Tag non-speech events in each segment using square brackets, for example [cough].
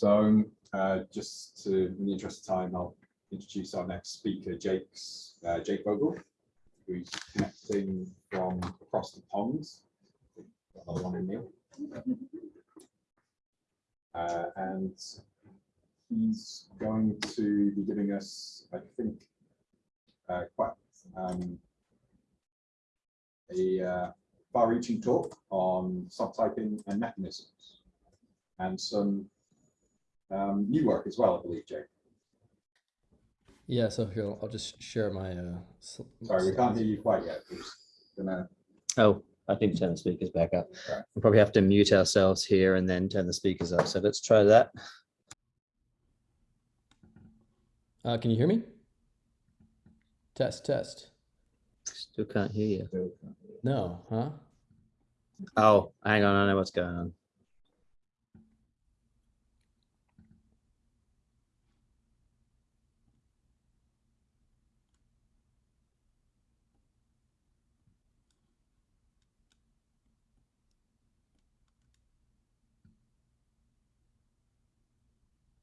So uh, just to, in the interest of time, I'll introduce our next speaker, Jake's, uh, Jake Vogel, who's connecting from across the pond. Another one in Neil. Uh, and he's going to be giving us, I think, uh, quite um, a uh, far-reaching talk on subtyping and mechanisms, and some um, new work as well, I believe, Jake. Yeah, so here, I'll just share my, uh. Sorry, we can't hear you quite yet. Gonna, Oh, I think turn the speakers back up. Right. We'll probably have to mute ourselves here and then turn the speakers up. So let's try that. Uh, can you hear me? Test, test. Still can't hear you. No, huh? Oh, hang on. I know what's going on.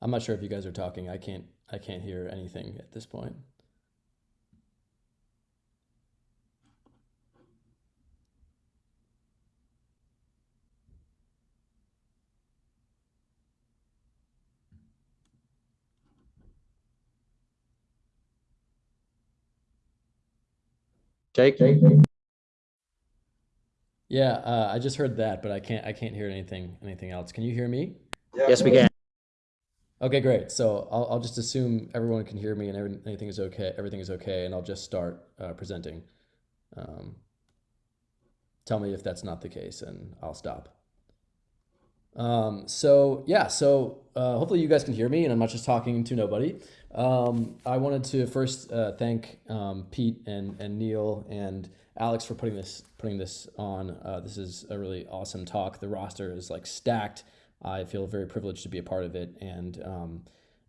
I'm not sure if you guys are talking. I can't, I can't hear anything at this point. Jake? Yeah, uh, I just heard that, but I can't, I can't hear anything, anything else. Can you hear me? Yes, we can. Okay, great. So I'll, I'll just assume everyone can hear me and every, anything is okay. Everything is okay, and I'll just start uh, presenting. Um, tell me if that's not the case, and I'll stop. Um, so yeah, so uh, hopefully you guys can hear me, and I'm not just talking to nobody. Um, I wanted to first uh, thank um, Pete and and Neil and Alex for putting this putting this on. Uh, this is a really awesome talk. The roster is like stacked. I feel very privileged to be a part of it, and um,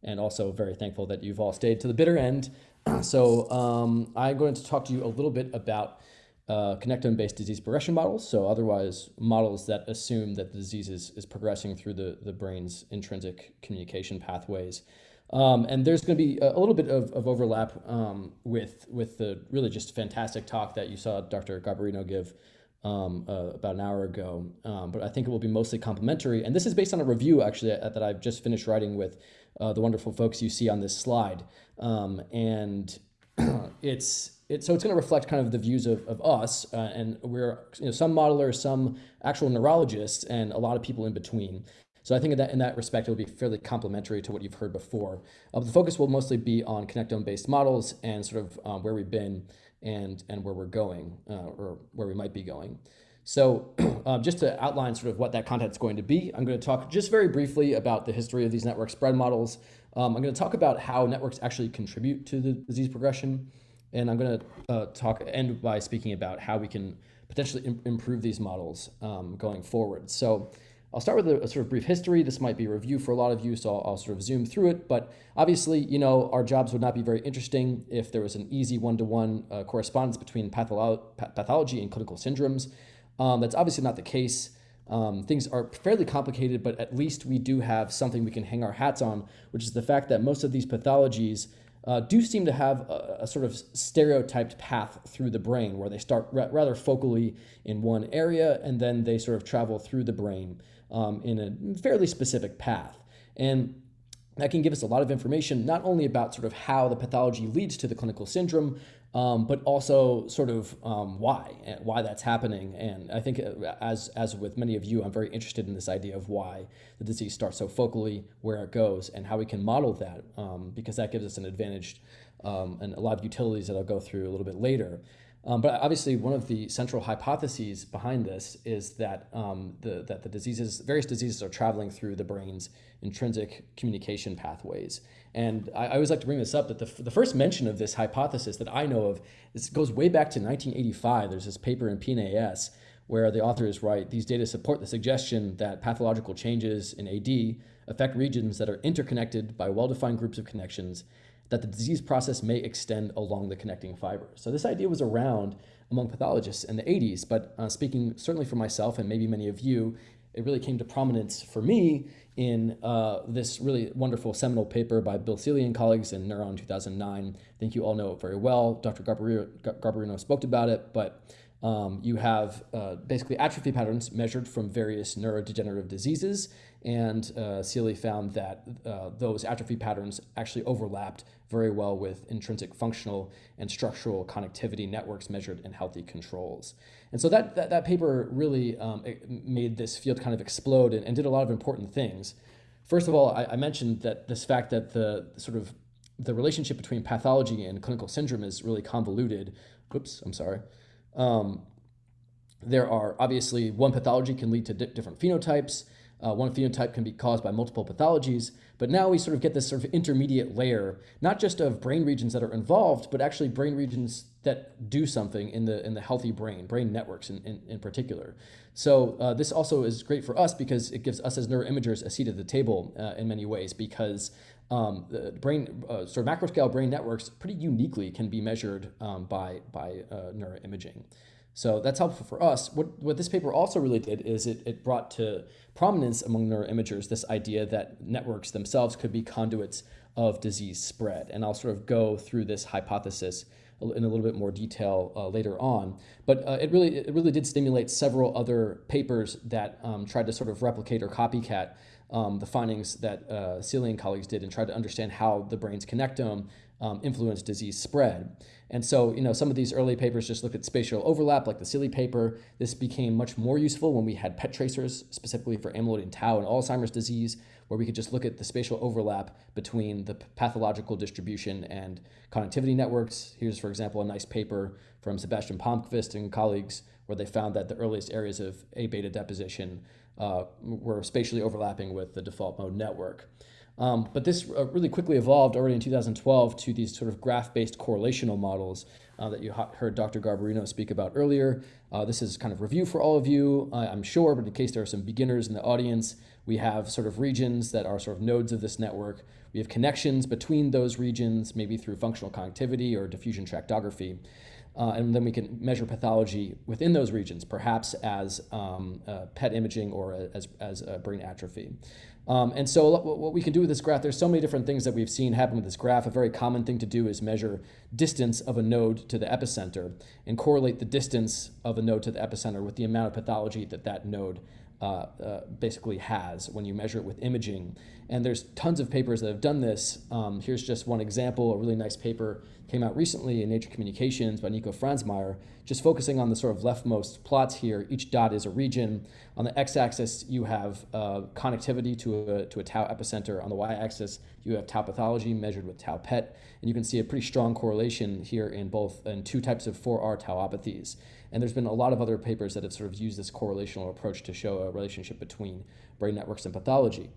and also very thankful that you've all stayed to the bitter end. [clears throat] So um, I'm going to talk to you a little bit about uh, connectome-based disease progression models. So otherwise, models that assume that the disease is, is progressing through the, the brain's intrinsic communication pathways. Um, and there's going to be a, little bit of, of overlap um, with with the really just fantastic talk that you saw Dr. Garbarino give um, uh, about an hour ago. Um, but I think it will be mostly complementary. And this is based on a review actually that, that I've just finished writing with uh, the wonderful folks you see on this slide. Um, and [clears throat] it's it, so it's going to reflect kind of the views of, of us, uh, and we're you know some modelers, some actual neurologists, and a lot of people in between. So I think in that in that respect, it will be fairly complementary to what you've heard before. Uh, the focus will mostly be on connectome-based models and sort of um, where we've been and and where we're going, uh, or where we might be going. So [clears throat] um, just to outline sort of what that content is going to be, I'm going to talk just very briefly about the history of these network spread models. Um, I'm going to talk about how networks actually contribute to the disease progression. And I'm going to uh, talk end by speaking about how we can potentially im improve these models um, going forward. So I'll start with a, a, sort of brief history. This might be a review for a lot of you, so I'll, I'll, sort of zoom through it. But obviously, you know, our jobs would not be very interesting if there was an easy one-to-one -one, uh, correspondence between patholo pathology and clinical syndromes. Um, that's obviously not the case. Um, things are fairly complicated, but at least we do have something we can hang our hats on, which is the fact that most of these pathologies uh, do seem to have a, a, sort of stereotyped path through the brain where they start ra rather focally in one area and then they sort of travel through the brain um, in a fairly specific path. And that can give us a lot of information, not only about sort of how the pathology leads to the clinical syndrome, um, but also sort of um, why, why that's happening. And I think uh, as, as with many of you, I'm very interested in this idea of why the disease starts so focally, where it goes, and how we can model that, um, because that gives us an advantage um, and a lot of utilities that I'll go through a little bit later. Um, but obviously, one of the central hypotheses behind this is that um, the that the diseases, various diseases, are traveling through the brain's intrinsic communication pathways. And I, I always like to bring this up that the, the first mention of this hypothesis that I know of this goes way back to 1985. There's this paper in PNAS where the authors write these data support the suggestion that pathological changes in AD affect regions that are interconnected by well-defined groups of connections that the disease process may extend along the connecting fiber. So this idea was around among pathologists in the 80s, but uh, speaking certainly for myself and maybe many of you, it really came to prominence for me in uh, this really wonderful seminal paper by Bill Seeley and colleagues in Neuron 2009. I think you all know it very well. Dr. Garbarino, Garbarino spoke about it, but um, you have uh, basically atrophy patterns measured from various neurodegenerative diseases, and uh, Seeley found that uh, those atrophy patterns actually overlapped very well with intrinsic functional and structural connectivity networks measured in healthy controls. And so that, that, that paper really um, made this field kind of explode and, and, did a lot of important things. First of all, I, I mentioned that this fact that the sort of the relationship between pathology and clinical syndrome is really convoluted. Oops, I'm sorry. Um, there are obviously one pathology can lead to di different phenotypes. Uh, one phenotype can be caused by multiple pathologies, but now we sort of get this sort of intermediate layer, not just of brain regions that are involved, but actually brain regions that do something in the in the healthy brain, brain networks in, in, in particular. So uh, this also is great for us because it gives us as neuroimagers a seat at the table uh, in many ways because um, the brain, uh, sort of macro scale brain networks pretty uniquely can be measured um, by, by uh, neuroimaging. So that's helpful for us. What, what this paper also really did is it, it brought to prominence among neuroimagers this idea that networks themselves could be conduits of disease spread. And I'll sort of go through this hypothesis in a little bit more detail uh, later on. But uh, it really it really did stimulate several other papers that um, tried to sort of replicate or copycat um, the findings that uh, Seeley and colleagues did and tried to understand how the brain's connectome um, influence disease spread. And so, you know, some of these early papers just looked at spatial overlap, like the Seeley paper. This became much more useful when we had PET tracers, specifically for amyloid and tau and Alzheimer's disease, where we could just look at the spatial overlap between the pathological distribution and connectivity networks. Here's, for example, a nice paper from Sebastian Palmqvist and colleagues, where they found that the earliest areas of A beta deposition uh, were spatially overlapping with the default mode network. Um, but this uh, really quickly evolved already in 2012 to these sort of graph-based correlational models uh, that you heard Dr. Garbarino speak about earlier. Uh, this is kind of review for all of you, I'm sure, but in case there are some beginners in the audience, we have sort of regions that are sort of nodes of this network. We have connections between those regions, maybe through functional connectivity or diffusion tractography. Uh, and then we can measure pathology within those regions, perhaps as um, uh, PET imaging or as, as brain atrophy. Um, and so what we can do with this graph, there's so many different things that we've seen happen with this graph. A very common thing to do is measure distance of a node to the epicenter and correlate the distance of a node to the epicenter with the amount of pathology that that node uh, uh, basically has when you measure it with imaging. And there's tons of papers that have done this. Um, here's just one example, a really nice paper came out recently in Nature Communications by Nico Franzmeier, just focusing on the sort of leftmost plots here. Each dot is a region. On the x-axis, you have uh, connectivity to a, to a tau epicenter. On the y-axis, you have tau pathology measured with tau PET. And you can see a pretty strong correlation here in both in two types of 4R tauopathies. And there's been a lot of other papers that have sort of used this correlational approach to show a relationship between brain networks and pathology.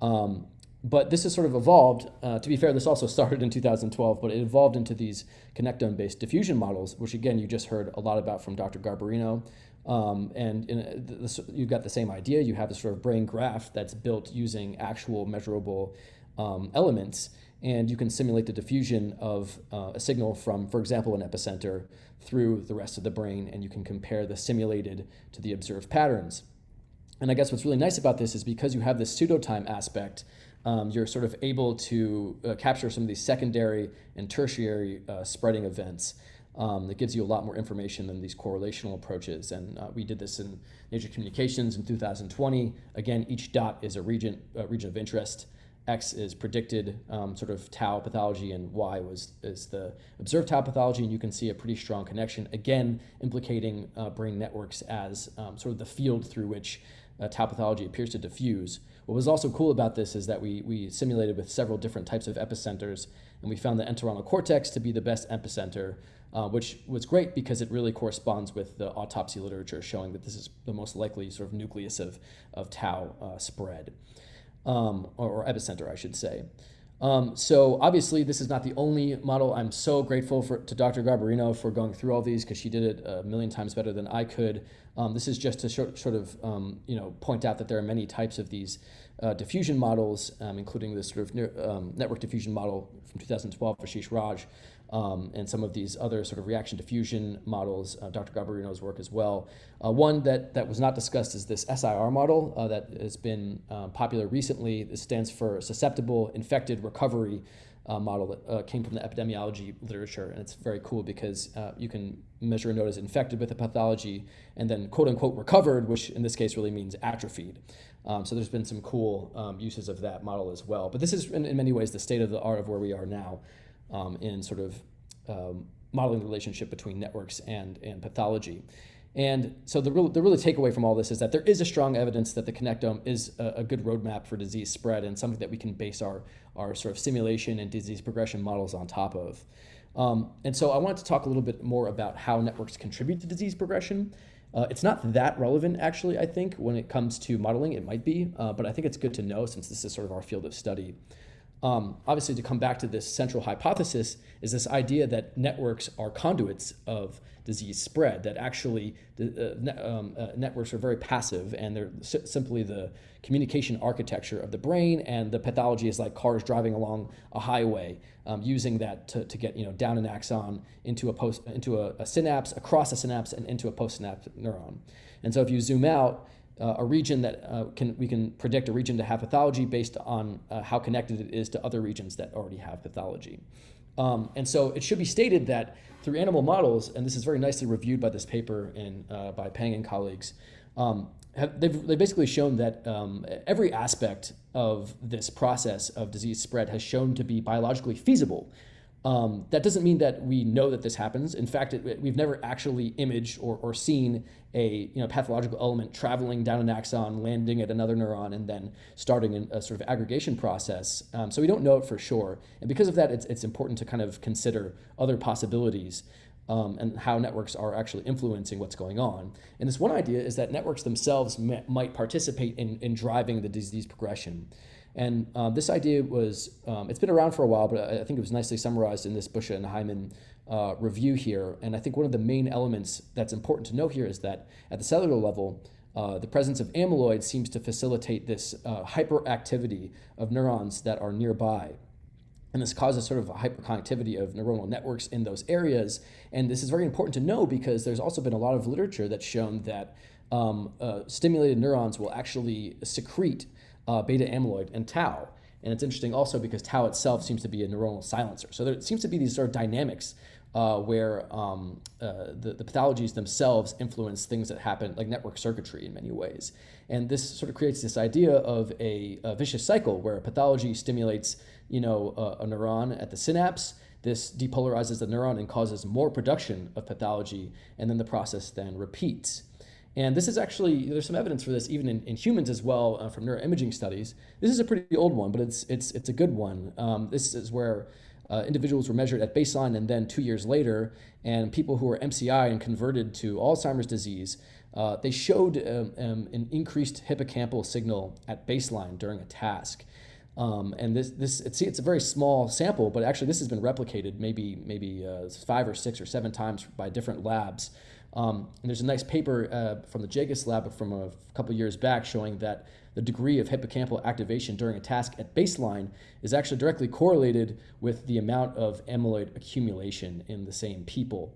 Um, but this has sort of evolved. Uh, to be fair, this also [laughs] started in 2012, but it evolved into these connectome-based diffusion models, which again, you just heard a lot about from Dr. Garbarino. Um, and in, this, you've got the same idea. You have this sort of brain graph that's built using actual measurable um, elements, and you can simulate the diffusion of uh, a signal from, for example, an epicenter through the rest of the brain, and you can compare the simulated to the observed patterns. And I guess what's really nice about this is because you have this pseudo-time aspect, um, you're sort of able to uh, capture some of these secondary and tertiary uh, spreading events. Um, that gives you a lot more information than these correlational approaches. And uh, we did this in Nature Communications in 2020. Again, each dot is a region, region of interest. X is predicted um, sort of tau pathology and Y was is the observed tau pathology and you can see a pretty strong connection again implicating uh, brain networks as um, sort of the field through which uh, tau pathology appears to diffuse. What was also cool about this is that we, we simulated with several different types of epicenters and we found the entorhinal cortex to be the best epicenter uh, which was great because it really corresponds with the autopsy literature showing that this is the most likely sort of nucleus of, of tau uh, spread um, or, or, epicenter, I should say. Um, so obviously, this is not the only model. I'm so grateful for, to Dr. Garbarino for going through all these because she did it a million times better than I could. Um, this is just to sort, sort of um, you know point out that there are many types of these uh, diffusion models, um, including this sort of neur- um, network diffusion model from 2012 for Ashish Raj, um, and some of these other sort of reaction diffusion models, uh, Dr. Garbarino's work as well. Uh, one that, that was not discussed is this SIR model uh, that has been uh, popular recently. This stands for Susceptible Infected Recovery uh, model that uh, came from the epidemiology literature. And it's very cool because uh, you can measure a node as infected with a pathology and then quote unquote recovered, which in this case really means atrophied. Um, so there's been some cool um, uses of that model as well. But this is in, in many ways the state of the art of where we are now um, in sort of um, modeling the relationship between networks and, and pathology. And so the real, the really takeaway from all this is that there is a strong evidence that the connectome is a, a, good roadmap for disease spread and something that we can base our, our sort of simulation and disease progression models on top of. Um, and so I wanted to talk a little bit more about how networks contribute to disease progression. Uh, it's not that relevant, actually, I think, when it comes to modeling. It might be, uh, but I think it's good to know since this is sort of our field of study. Um, obviously, to come back to this central hypothesis, is this idea that networks are conduits of disease spread, that actually the, uh, ne um, uh, networks are very passive and they're simply the communication architecture of the brain, and the pathology is like cars driving along a highway, um, using that to, to get you know down an axon into a post into a, a synapse, across a synapse, and into a postsynaptic neuron. And so if you zoom out, uh, a region that uh, can we can predict a region to have pathology based on uh, how connected it is to other regions that already have pathology. Um, and so it should be stated that through animal models, and this is very nicely reviewed by this paper in, uh, by Pang and colleagues, um, have, they've, they've basically shown that um, every aspect of this process of disease spread has shown to be biologically feasible um, that doesn't mean that we know that this happens. In fact, it, we've never actually imaged or, or seen a you know, pathological element traveling down an axon, landing at another neuron, and then starting a sort of aggregation process. Um, so we don't know it for sure. And because of that, it's, it's important to kind of consider other possibilities um, and how networks are actually influencing what's going on. And this one idea is that networks themselves might participate in, in driving the disease progression. And uh, this idea was, um, it's been around for a while, but I think it was nicely summarized in this Busche and Hyman uh, review here. And I think one of the main elements that's important to know here is that at the cellular level, uh, the presence of amyloid seems to facilitate this uh, hyperactivity of neurons that are nearby. And this causes sort of a hyperconnectivity of neuronal networks in those areas. And this is very important to know because there's also been a lot of literature that's shown that um, uh, stimulated neurons will actually secrete uh, beta amyloid and tau. And it's interesting also because tau itself seems to be a neuronal silencer. So there seems to be these sort of dynamics uh, where um, uh, the, the pathologies themselves influence things that happen, like network circuitry in many ways. And this sort of creates this idea of a, a vicious cycle where a pathology stimulates you know, a, a neuron at the synapse, this depolarizes the neuron and causes more production of pathology, and then the process then repeats. And this is actually, there's some evidence for this even in, in humans as well uh, from neuroimaging studies. This is a pretty old one, but it's, it's, it's a good one. Um, this is where uh, individuals were measured at baseline and then two years later, and people who were MCI and converted to Alzheimer's disease, uh, they showed um, um, an increased hippocampal signal at baseline during a task. Um, and this, this it's, it's a very small sample, but actually this has been replicated maybe, maybe uh, five or six or seven times by different labs. Um, and there's a nice paper uh, from the Jagust lab from a couple years back showing that the degree of hippocampal activation during a task at baseline is actually directly correlated with the amount of amyloid accumulation in the same people.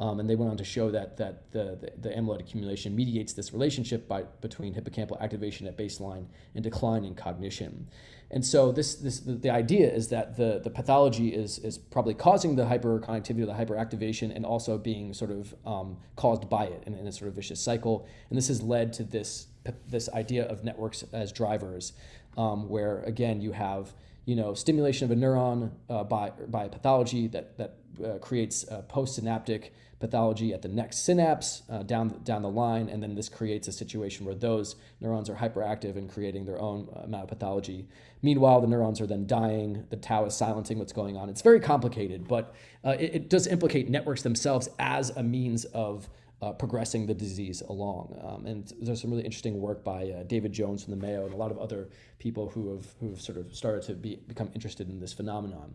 Um, and they went on to show that, that the, the, the, amyloid accumulation mediates this relationship by, between hippocampal activation at baseline and decline in cognition. And so this, this the, idea is that the, the pathology is, is probably causing the hyperconnectivity, or the hyperactivation, and also being sort of um, caused by it in, in, a sort of vicious cycle. And this has led to this, this idea of networks as drivers, um, where again, you have you know, stimulation of a neuron uh, by, by a pathology that, that uh, creates postsynaptic pathology at the next synapse uh, down, down the line, and then this creates a situation where those neurons are hyperactive and creating their own uh, amount of pathology. Meanwhile, the neurons are then dying, the tau is silencing what's going on. It's very complicated, but uh, it, it, does implicate networks themselves as a means of uh, progressing the disease along. Um, and there's some really interesting work by uh, David Jones from the Mayo and a lot of other people who have, who have sort of started to be, become interested in this phenomenon.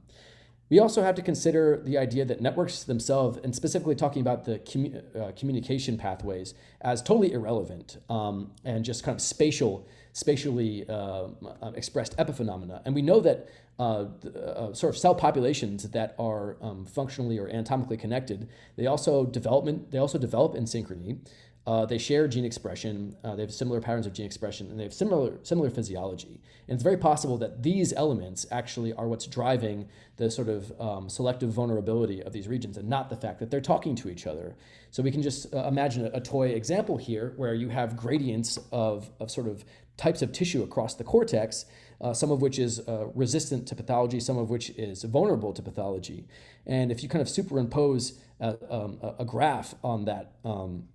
We also have to consider the idea that networks themselves, and specifically talking about the commu- uh, communication pathways, as totally irrelevant um, and just kind of spatial, spatially uh, expressed epiphenomena. And we know that uh, the, uh, sort of cell populations that are um, functionally or anatomically connected, they also development they also develop in synchrony. Uh, they share gene expression. Uh, they have similar patterns of gene expression, and they have similar similar physiology. And it's very possible that these elements actually are what's driving the sort of um, selective vulnerability of these regions, and not the fact that they're talking to each other. So we can just imagine a, a, toy example here, where you have gradients of of sort of types of tissue across the cortex, uh, some of which is uh, resistant to pathology, some of which is vulnerable to pathology. And if you kind of superimpose a, um, a graph on that um,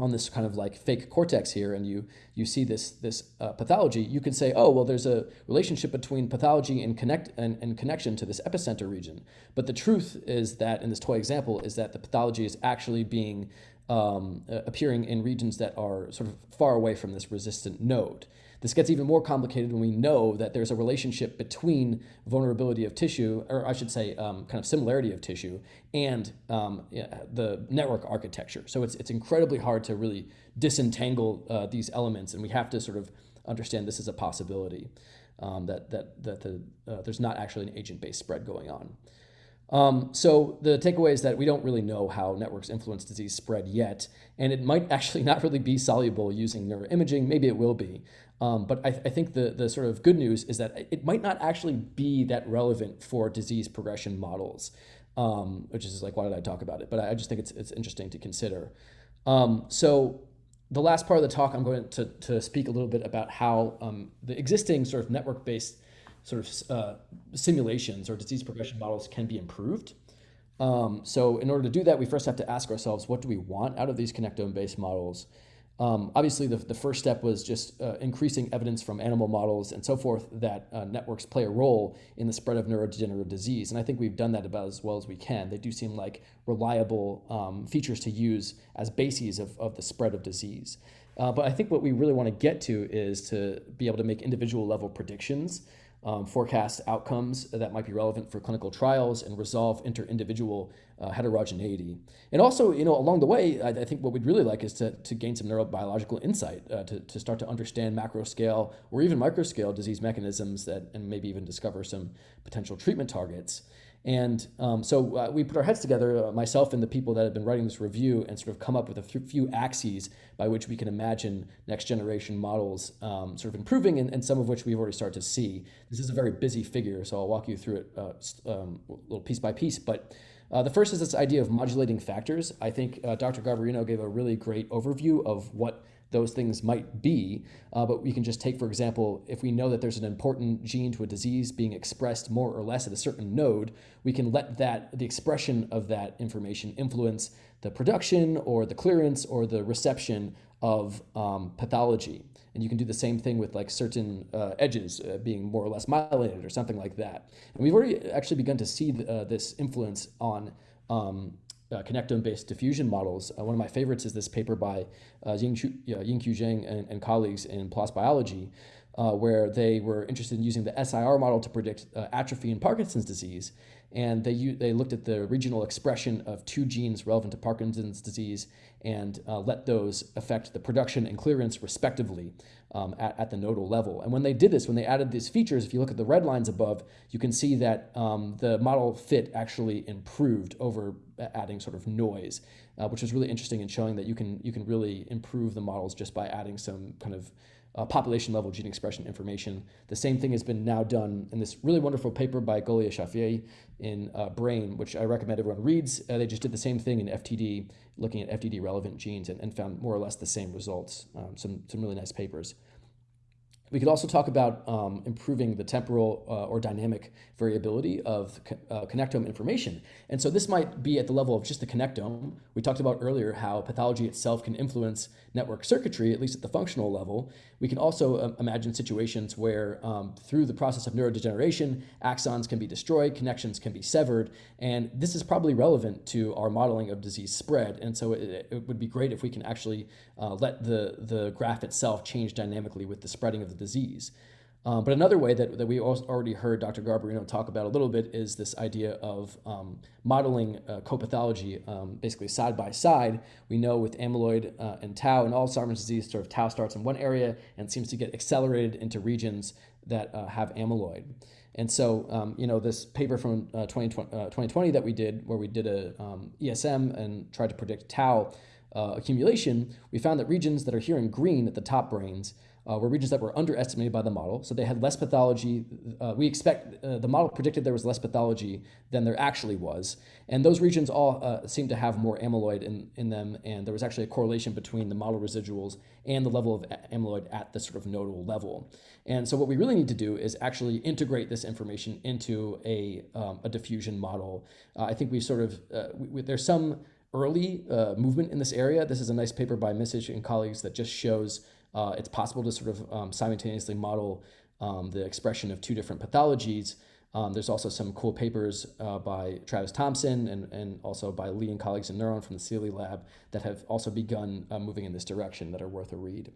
on this kind of like fake cortex here and you you see this this uh, pathology you can say oh well there's a relationship between pathology and connect and, and connection to this epicenter region but the truth is that in this toy example is that the pathology is actually being um, uh, appearing in regions that are sort of far away from this resistant node this gets even more complicated when we know that there's a relationship between vulnerability of tissue, or I should say, um, kind of similarity of tissue, and um, yeah, the network architecture. So it's, it's incredibly hard to really disentangle uh, these elements, and we have to sort of understand this is a possibility, um, that, that, that the, uh, there's not actually an agent-based spread going on. Um, so the takeaway is that we don't really know how networks influence disease spread yet, and it might [laughs] actually not really be soluble using neuroimaging. Maybe it will be. Um, but I, th I, think the, the sort of good news is that it might not actually be that relevant for disease progression models, um, which is like, why did I talk about it? But I just think it's, it's interesting to consider. Um, so the last part of the talk, I'm going to, to speak a little bit about how um, the existing sort of network-based sort of uh, simulations or disease progression models can be improved. Um, so in order to do that, we first have to ask ourselves, what do we want out of these connectome-based models? Um, obviously, the, the first step was just uh, increasing evidence from animal models and so forth that uh, networks play a role in the spread of neurodegenerative disease. And I think we've done that about as well as we can. They do seem like reliable um, features to use as bases of, of the spread of disease. Uh, but I think what we really want to get to is to be able to make individual level predictions um, forecast outcomes that might be relevant for clinical trials and resolve inter-individual uh, heterogeneity. And also, you know, along the way, I, I, think what we'd really like is to, to gain some neurobiological insight uh, to, to start to understand macro scale or even micro scale disease mechanisms that, and maybe even discover some potential treatment targets. And um, so uh, we put our heads together, uh, myself and the people that have been writing this review, and sort of come up with a few axes by which we can imagine next generation models um, sort of improving, and, and, some of which we've already started to see. This is a very busy figure, so I'll walk you through it uh, um, little piece by piece. But uh, the first is this idea of modulating factors. I think uh, Dr. Garbarino gave a really great overview of what those things might be. Uh, but we can just take, for example, if we know that there's an important gene to a disease being expressed more or less at a certain node, we can let that the expression of that information influence the production or the clearance or the reception of um, pathology. And you can do the same thing with like certain uh, edges uh, being more or less myelinated or something like that. And we've already actually begun to see th uh, this influence on um, uh, connectome-based diffusion models. Uh, one of my favorites is this paper by uh, Yingqiu, Zheng and, and, colleagues in PLOS Biology, uh, where they were interested in using the SIR model to predict uh, atrophy in Parkinson's disease. And they, they looked at the regional expression of two genes relevant to Parkinson's disease and uh, let those affect the production and clearance respectively um, at, at the nodal level. And when they did this, when they added these features, if you look at the red lines above, you can see that um, the model fit actually improved over adding sort of noise, uh, which is really interesting in showing that you can, you can really improve the models just by adding some kind of uh, population level gene expression information. The same thing has been now done in this really wonderful paper by Golia Shafiei in uh, Brain, which I recommend everyone reads. Uh, they just did the same thing in FTD, looking at FTD relevant genes and, and found more or less the same results. Um, some, some really nice papers. We could also talk about um, improving the temporal uh, or dynamic variability of co uh, connectome information. And so this might be at the level of just the connectome. We talked about earlier how pathology itself can influence network circuitry, at least at the functional level. We can also uh, imagine situations where um, through the process of neurodegeneration, axons can be destroyed, connections can be severed, and this is probably relevant to our modeling of disease spread. And so it, it would be great if we can actually uh, let the, the graph itself change dynamically with the spreading of the disease. Um, but another way that, that we already heard Dr. Garbarino talk about a little bit is this idea of um, modeling uh, co-pathology um, basically side by side. We know with amyloid uh, and tau and Alzheimer's disease, sort of tau starts in one area and seems to get accelerated into regions that uh, have amyloid. And so, um, you know, this paper from uh, 2020, uh, 2020 that we did, where we did a um, ESM and tried to predict tau uh, accumulation, we found that regions that are here in green at the top brains uh, were regions that were underestimated by the model. So they had less pathology. Uh, we expect uh, the model predicted there was less pathology than there actually was. And those regions all uh, seem to have more amyloid in, in them. And there was actually a correlation between the model residuals and the level of amyloid at the sort of nodal level. And so what we really need to do is actually integrate this information into a, um, a diffusion model. Uh, I think we sort of, uh, we, there's some early movement in this area. This is a nice paper by Misic and colleagues that just shows uh, it's possible to sort of um, simultaneously model um, the expression of two different pathologies. Um, there's also some cool papers uh, by Travis Thompson and, and also by Lee and colleagues in Neuron from the Seeley lab that have also begun uh, moving in this direction that are worth a read.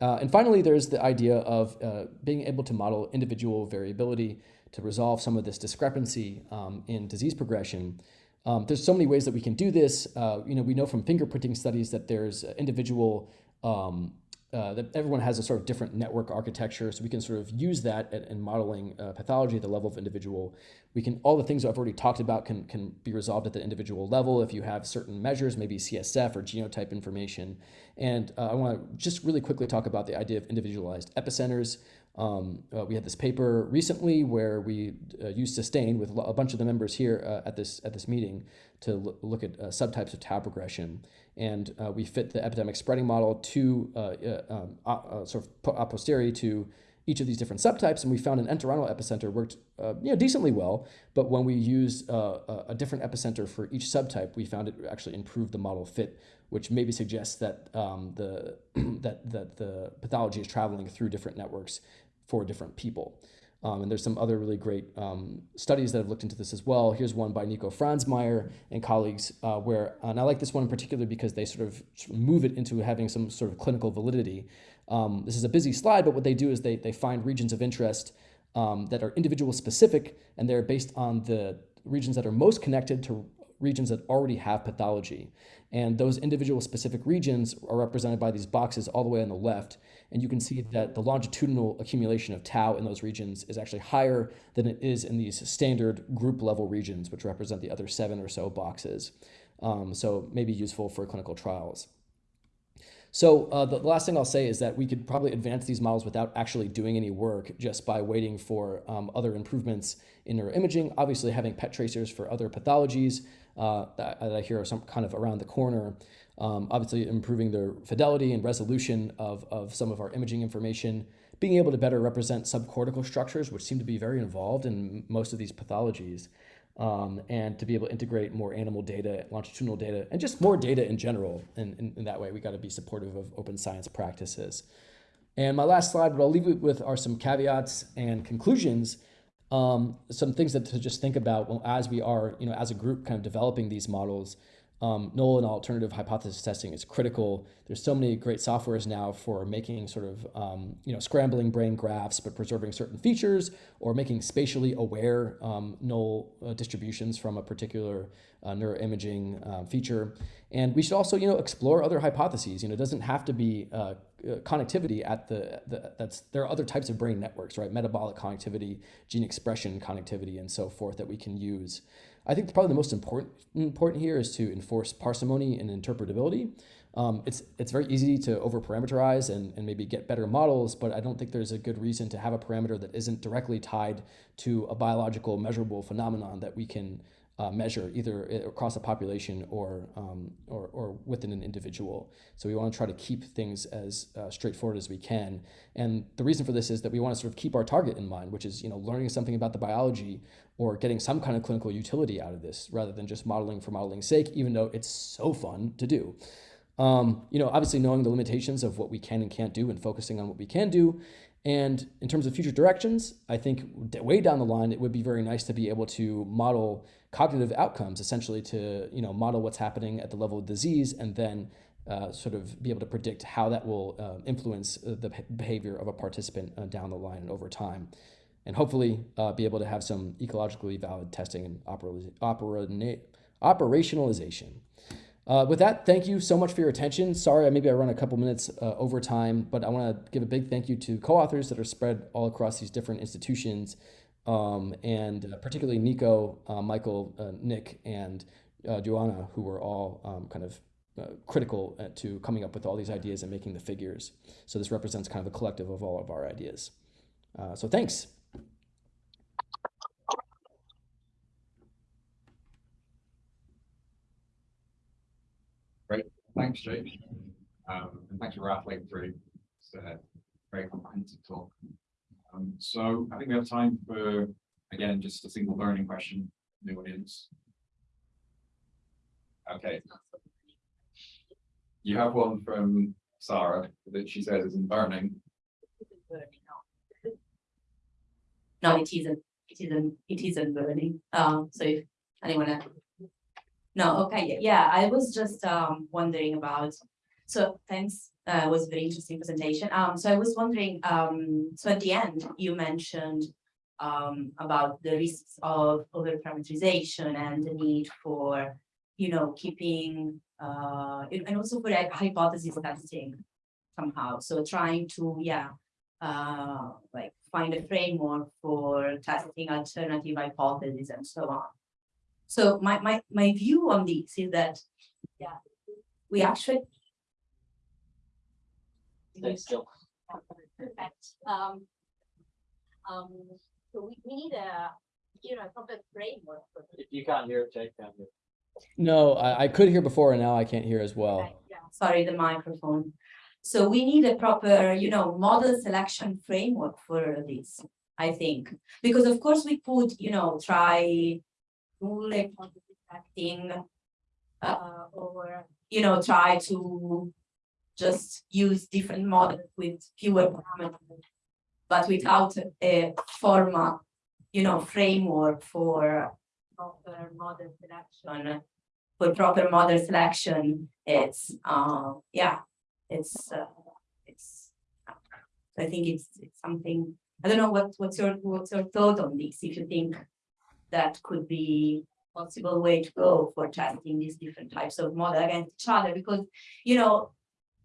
Uh, and finally, there's the idea of uh, being able to model individual variability to resolve some of this discrepancy um, in disease progression. Um, there's so many ways that we can do this. Uh, you know, we know from fingerprinting studies that there's individual um, uh, that everyone has a sort of different network architecture, so we can sort of use that in modeling uh, pathology at the level of individual. We can all the things I've already talked about can can be resolved at the individual level if you have certain measures, maybe CSF or genotype information. And uh, I want to just really quickly talk about the idea of individualized epicenters. Um, uh, we had this paper recently where we uh, used SuStaIn with a bunch of the members here uh, at this at this meeting to look at uh, subtypes of tau progression, and uh, we fit the epidemic spreading model to uh, um, sort of a posteriori to each of these different subtypes, and we found an entorhinal epicenter worked you know decently well, but when we used a different epicenter for each subtype, we found it actually improved the model fit which maybe suggests that um, the [clears throat] that that the pathology is traveling through different networks for different people. Um, and there's some other really great um, studies that have looked into this as well. Here's one by Nico Franzmeier and colleagues, uh, where, and I like this one in particular because they sort of move it into having some sort of clinical validity. Um, this is a busy slide, but what they do is they, they find regions of interest um, that are individual specific, and they're based on the regions that are most connected to regions that already have pathology. And those individual specific regions are represented by these boxes all the way on the left. And you can see that the longitudinal accumulation of tau in those regions is actually higher than it is in these standard group level regions, which represent the other seven or so boxes. Um, so maybe useful for clinical trials. So uh, the last thing I'll say is that we could probably advance these models without actually doing any work just by waiting for um, other improvements in neuroimaging. Obviously having PET tracers for other pathologies uh, that, that, I hear are some kind of around the corner. Um, obviously improving the fidelity and resolution of, of some of our imaging information, being able to better represent subcortical structures, which seem to be very involved in most of these pathologies um, and to be able to integrate more animal data, longitudinal data, and just more data in general. And in, in, that way, we got to be supportive of open science practices. And my last slide, what I'll leave it with are some caveats and conclusions. Um, some things that to just think about as we are, you know, as a group kind of developing these models um, null and alternative hypothesis testing is critical. There's so many great softwares now for making sort of, um, you know, scrambling brain graphs, but preserving certain features or making spatially aware um, null uh, distributions from a particular uh, neuroimaging uh, feature. And we should also, you know, explore other hypotheses. You know, it doesn't have to be uh, uh, connectivity at the, the, that's, there are other types of brain networks, right? Metabolic connectivity, gene expression connectivity, and so forth that we can use. I think probably the most important important here is to enforce parsimony and interpretability. Um, it's it's very easy to over parameterize and, and maybe get better models, but I don't think there's a good reason to have a parameter that isn't directly tied to a biological measurable phenomenon that we can uh, measure either across a population or, um, or, or, within an individual. So we want to try to keep things as uh, straightforward as we can. And the reason for this is that we want to sort of keep our target in mind, which is you know learning something about the biology or getting some kind of clinical utility out of this rather than just modeling for modeling's sake, even though it's so fun to do. Um, you know, obviously knowing the limitations of what we can and can't do and focusing on what we can do and in terms of future directions, I think way down the line, it would be very nice to be able to model cognitive outcomes, essentially to you know model what's happening at the level of disease, and then uh, sort of be able to predict how that will uh, influence uh, the behavior of a participant uh, down the line and over time. And hopefully uh, be able to have some ecologically valid testing and opera- opera- operationalization. Uh, with that, thank you so much for your attention. Sorry, maybe I run a couple minutes uh, over time, but I want to give a big thank you to co-authors that are spread all across these different institutions, um, and uh, particularly Nico, uh, Michael, uh, Nick, and uh, Joanna, who were all um, kind of critical to coming up with all these ideas and making the figures. So this represents kind of a collective of all of our ideas. So thanks. Thanks, Jake. Um, and thanks for rattling through. It's a very comprehensive talk. Um, so I think we have time for, again, just a single burning question in the audience. Okay. You have one from Sarah that she says isn't burning. No, it isn't, it isn't, it isn't burning, um, so if anyone else. No, okay, yeah, I was just, um, wondering about, so thanks, uh, it was a very interesting presentation, um, so I was wondering, um, so at the end, you mentioned. Um, about the risks of over-parameterization and the need for, you know, keeping, uh, and also for hypothesis testing. Somehow, so trying to, yeah, uh, like find a framework for testing alternative hypotheses and so on. So my, my, my view on this is that, yeah, we actually. Perfect. Um, um, so we, we need a, you know, a proper framework for this. You can't hear it, Jake, can you? No, I, I could hear before and now I can't hear as well. Right, Yeah, sorry, the microphone. So we need a proper, you know, model selection framework for this, I think. Because of course we could, you know, try rule detecting, uh, or, you know, try to just use different models with fewer parameters, but without a formal, you know, framework for proper model selection. For proper model selection, it's, uh, yeah, it's, uh, it's. I think it's, it's something, I don't know what, what's your, what's your thought on this, if you think that could be possible way to go for testing these different types of model against each other, because, you know,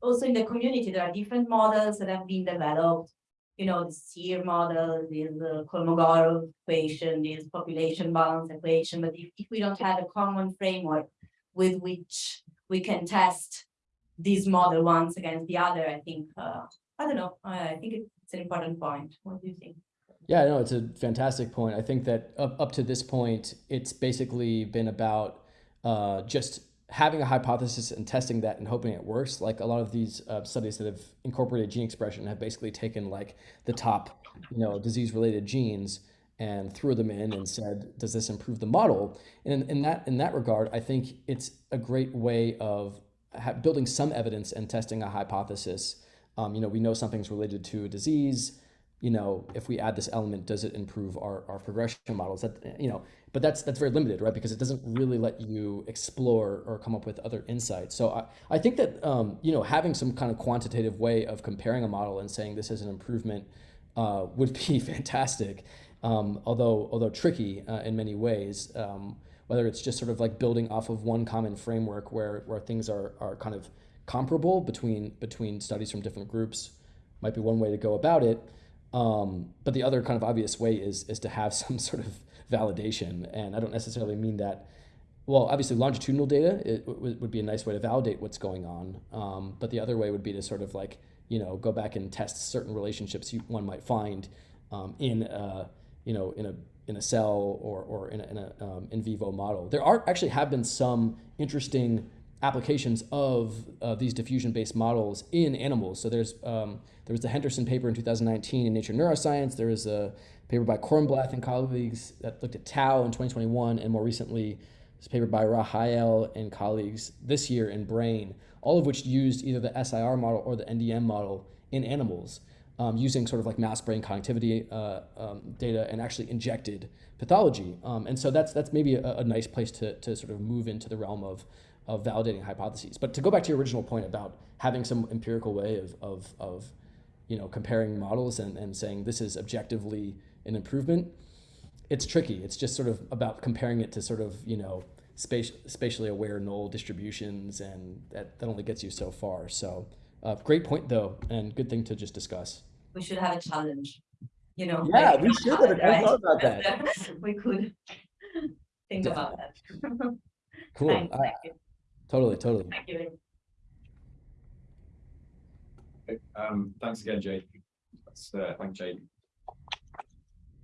also in the community, there are different models that have been developed. You know, the SIR model, there's the Kolmogorov equation, there's population balance equation, but if, if we don't have a common framework with which we can test these model ones against the other, I think, uh, I don't know, I think it's an important point. What do you think? Yeah, no, it's a fantastic point. I think that up, up to this point, it's basically been about uh, just having a hypothesis and testing that and hoping it works. Like a lot of these uh, studies that have incorporated gene expression have basically taken like the top, you know, disease-related genes and threw them in and said, does this improve the model? And in, in that in that regard, I think it's a great way of building some evidence and testing a hypothesis. Um, you know, we know something's related to a disease you know, if we add this element, does it improve our, our progression models? That you know, but that's that's very limited, right? Because it doesn't really let you explore or come up with other insights. So I, I think that um, you know having some kind of quantitative way of comparing a model and saying this is an improvement uh, would be [laughs] fantastic. Um, although although tricky uh, in many ways. Um, whether it's just sort of like building off of one common framework where where things are are kind of comparable between between studies from different groups might be one way to go about it. Um, but the other kind of obvious way is is to have [laughs] some sort of validation, and I don't necessarily mean that. Well, obviously, longitudinal data it would be a nice way to validate what's going on. Um, but the other way would be to sort of like you know go back and test certain relationships you, one might find um, in a, you know in a in a cell or or in a, in, a um, in vivo model. There are actually have been some interesting applications of uh, these diffusion-based models in animals. So there's um, there was the Henderson paper in 2019 in Nature Neuroscience. There was a paper by Cornblath and colleagues that looked at tau in 2021, and more recently, this paper by Rahayel and colleagues this year in Brain, all of which used either the SIR model or the NDM model in animals, um, using sort of like mouse brain connectivity uh, um, data and actually injected pathology. Um, and so that's that's maybe a, a nice place to, to sort of move into the realm of of validating hypotheses. But to go back to your original point about having some empirical way of of, of you know comparing models and, and saying this is objectively an improvement, it's tricky. It's just sort of about comparing it to sort of you know space, spatially aware null distributions, and that, that only gets you so far. So uh, great point though, and good thing to just discuss. We should have a challenge, you know. Yeah, like, we should have. I right? thought about that. [laughs] We could think about that. [laughs] Cool. Thanks, Uh, thank you, totally, totally. thank you. Um, thanks again, Jake. Let's, uh, thank Jake